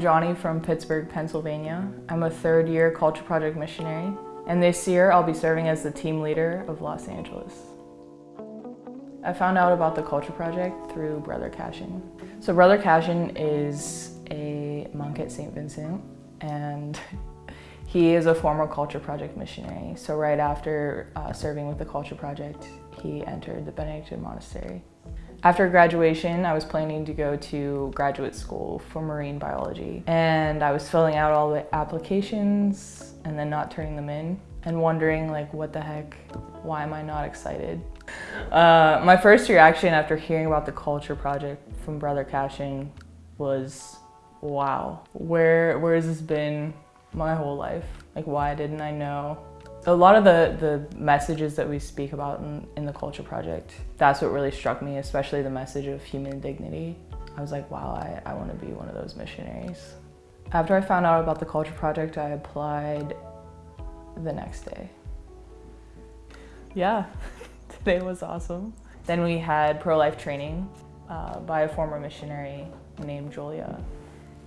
Johnny from Pittsburgh, Pennsylvania. I'm a third year Culture Project missionary, and this year I'll be serving as the team leader of Los Angeles. I found out about the Culture Project through Brother Cashin. So Brother Cashin is a monk at St. Vincent, and he is a former Culture Project missionary. So right after uh, serving with the Culture Project, he entered the Benedictine Monastery. After graduation, I was planning to go to graduate school for marine biology. And I was filling out all the applications and then not turning them in and wondering like, what the heck, why am I not excited? Uh, my first reaction after hearing about the Culture Project from Brother Cashin was, wow, where, where has this been my whole life? Like, why didn't I know? A lot of the, the messages that we speak about in, in the Culture Project, that's what really struck me, especially the message of human dignity. I was like, wow, I, I want to be one of those missionaries. After I found out about the Culture Project, I applied the next day. Yeah, today was awesome. Then we had pro-life training uh, by a former missionary named Julia.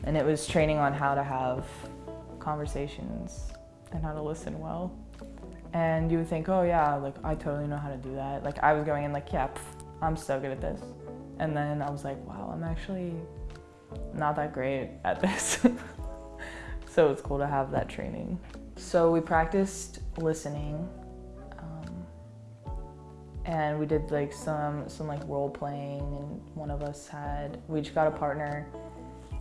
And it was training on how to have conversations and how to listen well. And you would think, oh yeah, like I totally know how to do that. Like I was going in like, yeah, pff, I'm so good at this. And then I was like, wow, I'm actually not that great at this. so it's cool to have that training. So we practiced listening um, and we did like some, some like role playing and one of us had, we each got a partner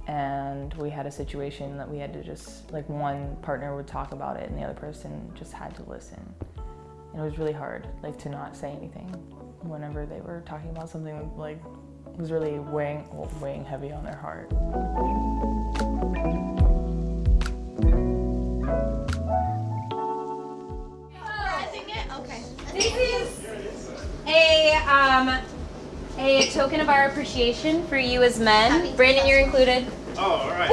and we had a situation that we had to just, like one partner would talk about it and the other person just had to listen. And it was really hard, like to not say anything whenever they were talking about something like was really weighing, weighing heavy on their heart. A um, a token of our appreciation for you as men. Brandon, you're included. Oh, all right.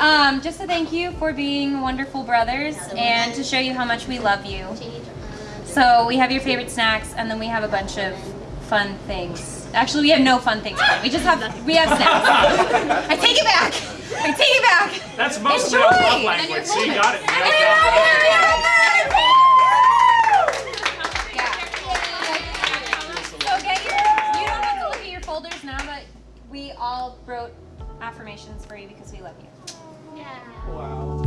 Um, just to thank you for being wonderful brothers and to show you how much we love you. So we have your favorite snacks and then we have a bunch of fun things. Actually, we have no fun things. We just have we have snacks. I take it back. I take it back. That's most Enjoy. of love And language. So you got it. Wrote affirmations for you because we love you. Yeah. Wow.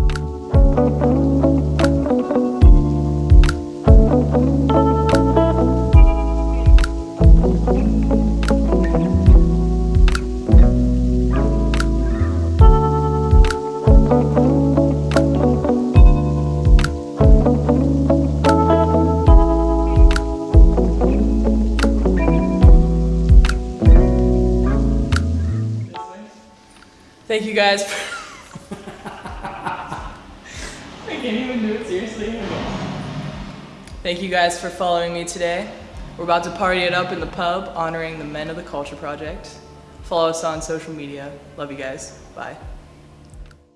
Thank you guys. For I can't even do it seriously. Thank you guys for following me today. We're about to party it up in the pub, honoring the men of the Culture Project. Follow us on social media. Love you guys. Bye.